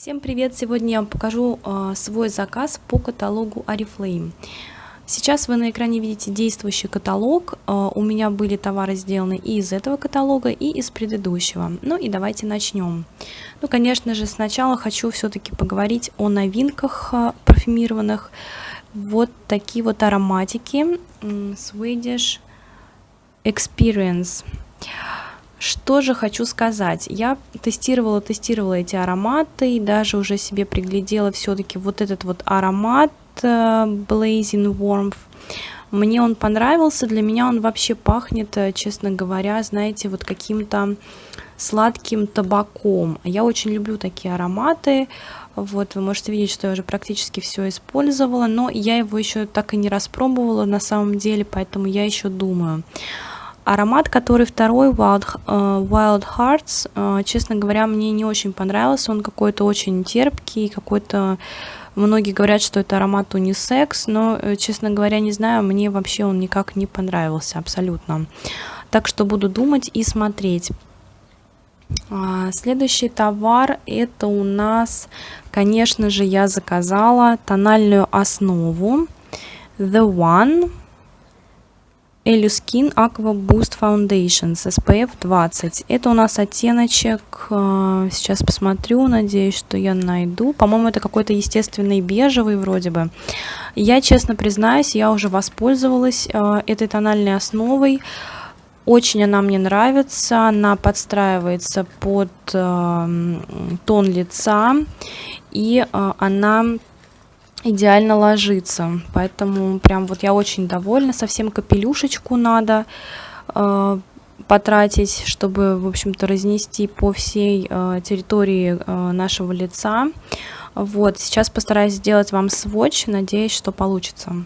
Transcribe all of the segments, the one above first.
Всем привет! Сегодня я вам покажу э, свой заказ по каталогу Oriflame. Сейчас вы на экране видите действующий каталог. Э, у меня были товары сделаны и из этого каталога, и из предыдущего. Ну и давайте начнем. Ну, конечно же, сначала хочу все-таки поговорить о новинках э, парфюмированных. Вот такие вот ароматики Swedish Experience. Что же хочу сказать, я тестировала, тестировала эти ароматы и даже уже себе приглядела все-таки вот этот вот аромат uh, Blazing Warmth. Мне он понравился, для меня он вообще пахнет, э, честно говоря, знаете, вот каким-то сладким табаком. Я очень люблю такие ароматы, вот, вы можете видеть, что я уже практически все использовала, но я его еще так и не распробовала на самом деле, поэтому я еще думаю. Аромат, который второй, Wild, uh, Wild Hearts, uh, честно говоря, мне не очень понравился. Он какой-то очень терпкий, какой-то... Многие говорят, что это аромат унисекс, но, э, честно говоря, не знаю, мне вообще он никак не понравился абсолютно. Так что буду думать и смотреть. А, следующий товар это у нас, конечно же, я заказала тональную основу The One Eluskin Aqua Boost Foundation с SPF 20. Это у нас оттеночек, э, сейчас посмотрю, надеюсь, что я найду. По-моему, это какой-то естественный бежевый вроде бы. Я, честно признаюсь, я уже воспользовалась э, этой тональной основой. Очень она мне нравится, она подстраивается под э, тон лица и она идеально ложится. Поэтому прям вот я очень довольна. Совсем капелюшечку надо э, потратить, чтобы, в общем-то, разнести по всей э, территории э, нашего лица. Вот, сейчас постараюсь сделать вам сводч, надеюсь, что получится.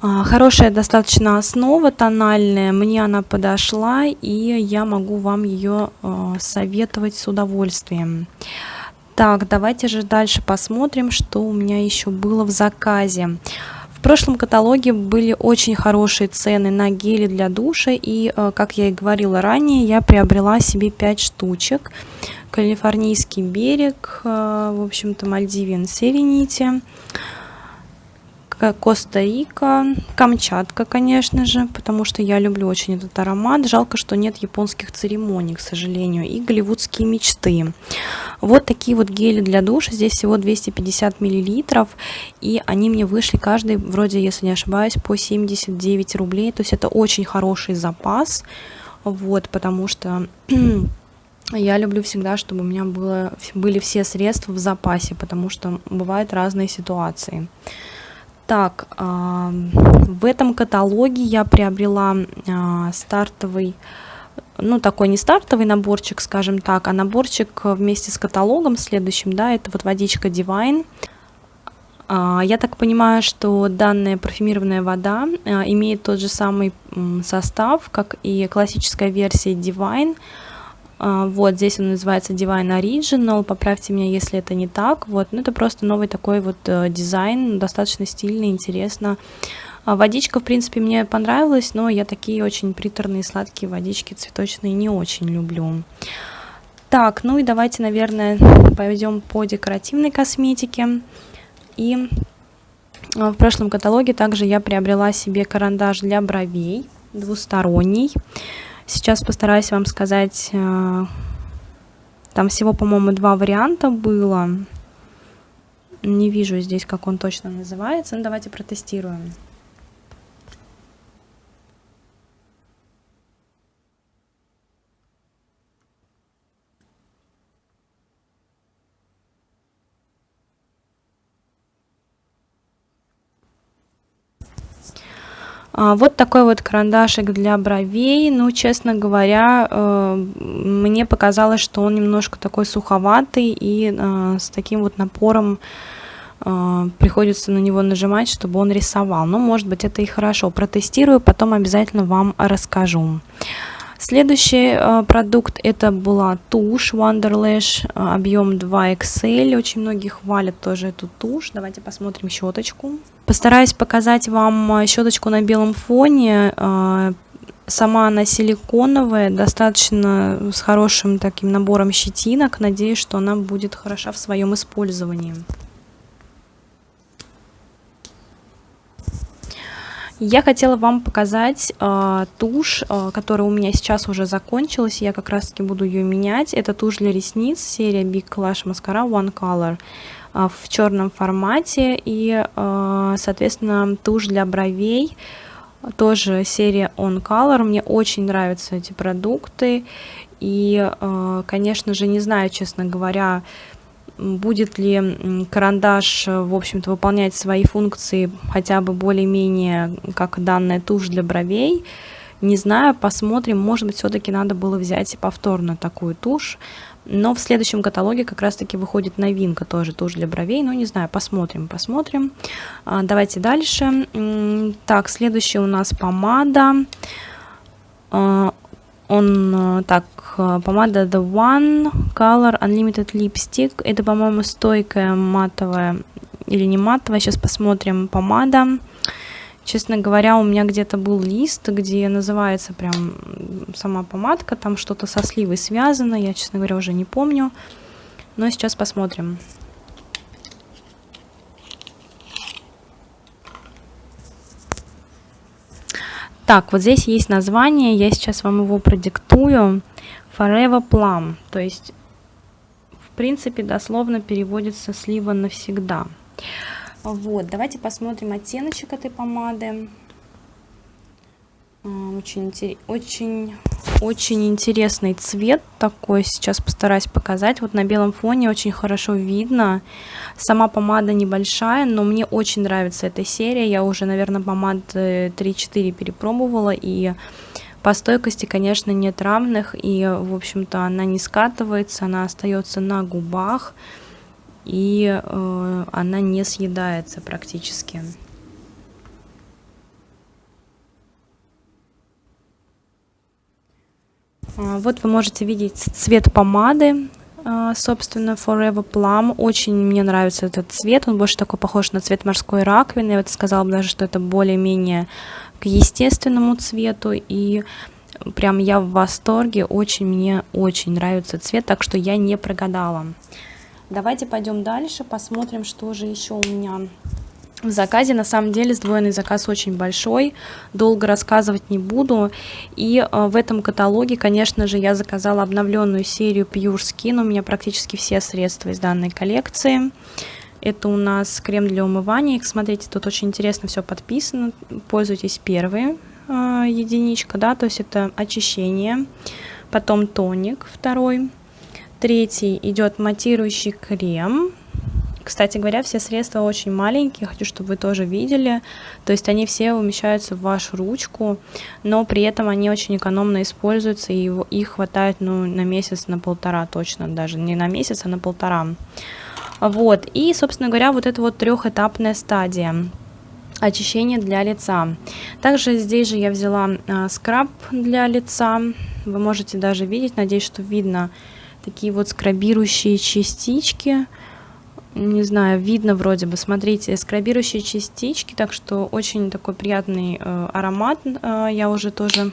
Хорошая достаточно основа тональная, мне она подошла, и я могу вам ее а, советовать с удовольствием. Так, давайте же дальше посмотрим, что у меня еще было в заказе. В прошлом каталоге были очень хорошие цены на гели для душа, и, а, как я и говорила ранее, я приобрела себе 5 штучек. Калифорнийский берег, в общем-то, Мальдивиан Серенити. Коста-Рика, Камчатка, конечно же, потому что я люблю очень этот аромат. Жалко, что нет японских церемоний, к сожалению, и голливудские мечты. Вот такие вот гели для душа, здесь всего 250 миллилитров, и они мне вышли каждый, вроде, если не ошибаюсь, по 79 рублей, то есть это очень хороший запас, вот, потому что... Я люблю всегда, чтобы у меня было, были все средства в запасе, потому что бывают разные ситуации. Так, в этом каталоге я приобрела а, стартовый, ну такой не стартовый наборчик, скажем так, а наборчик вместе с каталогом следующим, да, это вот водичка Divine. А, я так понимаю, что данная парфюмированная вода а, имеет тот же самый состав, как и классическая версия Divine, а, вот здесь он называется Divine Original, поправьте меня, если это не так. Вот, ну это просто новый такой вот э, дизайн, достаточно стильный, интересно. А водичка, в принципе, мне понравилась, но я такие очень приторные, сладкие водички цветочные не очень люблю. Так, ну и давайте, наверное, пойдем по декоративной косметике. И а, в прошлом каталоге также я приобрела себе карандаш для бровей двусторонний. Сейчас постараюсь вам сказать, э, там всего, по-моему, два варианта было. Не вижу здесь, как он точно называется. Ну, давайте протестируем. Вот такой вот карандашик для бровей. Ну, честно говоря, э, мне показалось, что он немножко такой суховатый и э, с таким вот напором э, приходится на него нажимать, чтобы он рисовал. Но, может быть, это и хорошо. Протестирую, потом обязательно вам расскажу. Следующий э, продукт это была тушь Wonderlash, э, объем 2XL. Очень многие хвалят тоже эту тушь. Давайте посмотрим щеточку. Постараюсь показать вам э, щеточку на белом фоне. Э, сама она силиконовая, достаточно с хорошим таким набором щетинок. Надеюсь, что она будет хороша в своем использовании. Я хотела вам показать э, тушь, э, которая у меня сейчас уже закончилась. Я как раз таки буду ее менять. Это тушь для ресниц, серия Big Clash Mascara One Color э, в черном формате. И, э, соответственно, тушь для бровей, тоже серия On Color. Мне очень нравятся эти продукты. И, э, конечно же, не знаю, честно говоря, будет ли карандаш, э, в общем-то, выполнять свои функции хотя бы более-менее как данная тушь для бровей. Не знаю, посмотрим. Может быть, все-таки надо было взять повторно такую тушь. Но в следующем каталоге как раз-таки выходит новинка тоже, тушь для бровей. Ну, не знаю, посмотрим, посмотрим. А, давайте дальше. Так, следующая у нас помада. Он э, так, э, помада The One Color Unlimited Lipstick. Это, по-моему, стойкая матовая или не матовая. Сейчас посмотрим. Помада. Честно говоря, у меня где-то был лист, где называется прям сама помадка. Там что-то со сливой связано. Я, честно говоря, уже не помню. Но сейчас посмотрим. Так, вот здесь есть название, я сейчас вам его продиктую. Forever Plum, то есть, в принципе, дословно переводится слива навсегда. Вот, давайте посмотрим оттеночек этой помады. Очень, очень, очень интересный цвет такой. Сейчас постараюсь показать. Вот на белом фоне очень хорошо видно. Сама помада небольшая, но мне очень нравится эта серия. Я уже, наверное, помад 3-4 перепробовала. И по стойкости, конечно, нет равных. И, в общем-то, она не скатывается, она остается на губах. И э, она не съедается практически. Вот вы можете видеть цвет помады, а, собственно, Forever Plum. Очень мне нравится этот цвет, он больше такой похож на цвет морской раковины. Я вот сказала бы даже, что это более-менее к естественному цвету. И прям я в восторге, очень мне очень нравится цвет, так что я не прогадала. Давайте пойдем дальше, посмотрим, что же еще у меня в заказе. На самом деле сдвоенный заказ очень большой, долго рассказывать не буду. И э, в этом каталоге, конечно же, я заказала обновленную серию Pure Skin. У меня практически все средства из данной коллекции. Это у нас крем для умывания. Смотрите, тут очень интересно все подписано. Пользуйтесь первые э, единичка, да, то есть это очищение. Потом тоник второй. Третий идет матирующий крем кстати говоря, все средства очень маленькие, хочу, чтобы вы тоже видели. То есть они все умещаются в вашу ручку, но при этом они очень экономно используются, и их хватает ну, на месяц, на полтора точно, даже не на месяц, а на полтора. Вот, и, собственно говоря, вот это вот трехэтапная стадия очищение для лица. Также здесь же я взяла а, скраб для лица. Вы можете даже видеть, надеюсь, что видно такие вот скрабирующие частички не знаю, видно вроде бы, смотрите, скрабирующие частички, так что очень такой приятный э, аромат, э, я уже тоже...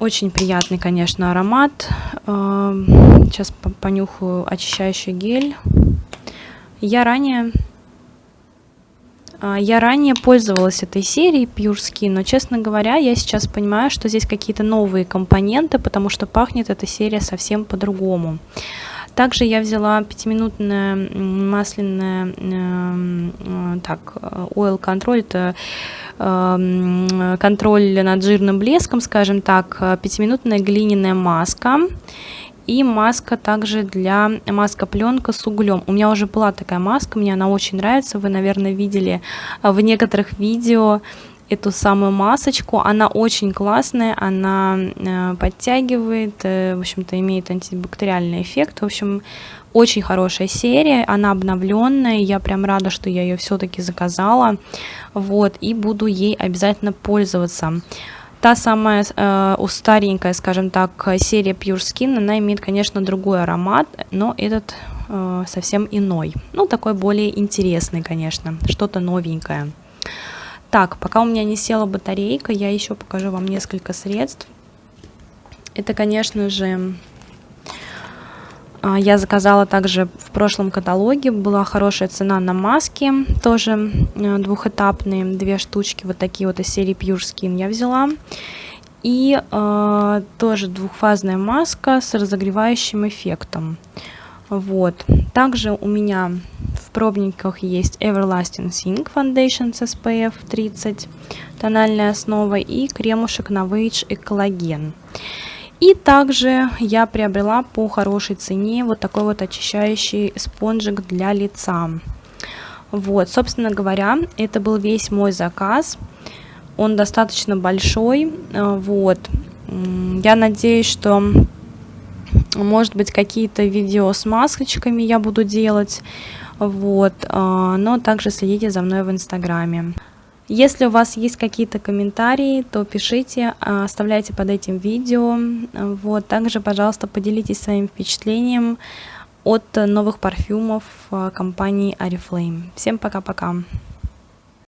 Очень приятный, конечно, аромат. Э, сейчас понюхаю очищающий гель. Я ранее я ранее пользовалась этой серией Pure Skin, но, честно говоря, я сейчас понимаю, что здесь какие-то новые компоненты, потому что пахнет эта серия совсем по-другому. Также я взяла пятиминутное масляное, э, э, так, oil control, это э, контроль над жирным блеском, скажем так, пятиминутная глиняная маска и маска также для маска пленка с углем. У меня уже была такая маска, мне она очень нравится. Вы, наверное, видели в некоторых видео эту самую масочку. Она очень классная, она э, подтягивает, э, в общем-то, имеет антибактериальный эффект. В общем, очень хорошая серия, она обновленная, я прям рада, что я ее все-таки заказала, вот, и буду ей обязательно пользоваться. Та самая э, старенькая, скажем так, серия Pure Skin, она имеет, конечно, другой аромат, но этот э, совсем иной. Ну, такой более интересный, конечно, что-то новенькое. Так, пока у меня не села батарейка, я еще покажу вам несколько средств. Это, конечно же, я заказала также в прошлом каталоге, была хорошая цена на маски, тоже э, двухэтапные, две штучки, вот такие вот из серии Pure Skin я взяла. И э, тоже двухфазная маска с разогревающим эффектом. Вот. Также у меня в пробниках есть Everlasting Sink Foundation с SPF 30, тональная основа и кремушек Novage и коллаген. И также я приобрела по хорошей цене вот такой вот очищающий спонжик для лица. Вот, собственно говоря, это был весь мой заказ. Он достаточно большой. Вот. Я надеюсь, что может быть, какие-то видео с масочками я буду делать. Вот. А, но также следите за мной в Инстаграме. Если у вас есть какие-то комментарии, то пишите, а, оставляйте под этим видео. Вот. Также, пожалуйста, поделитесь своим впечатлением от новых парфюмов а, компании Oriflame. Всем пока-пока!